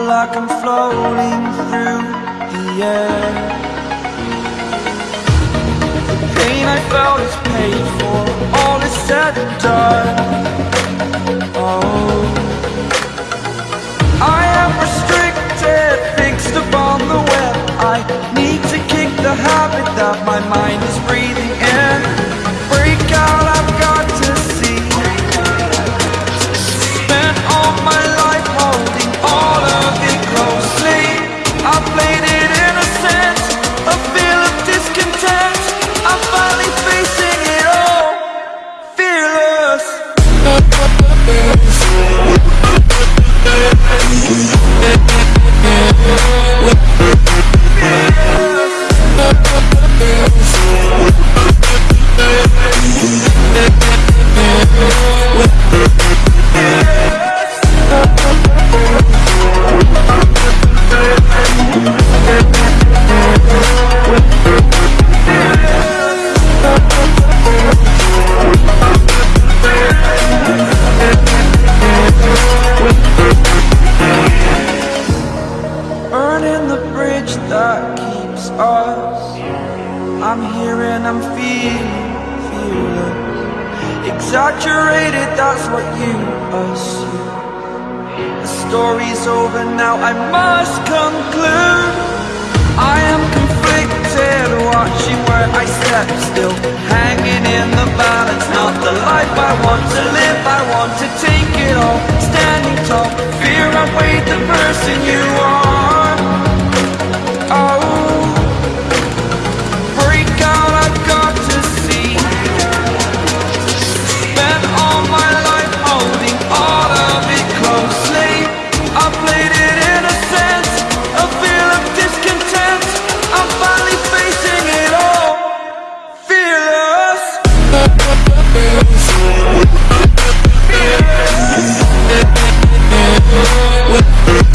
like I'm floating through the air. The pain I felt is paid for, all is said and done that keeps us. I'm here and I'm feeling fearless Exaggerated, that's what you assume. The story's over now, I must conclude. I am conflicted, watching where I step still with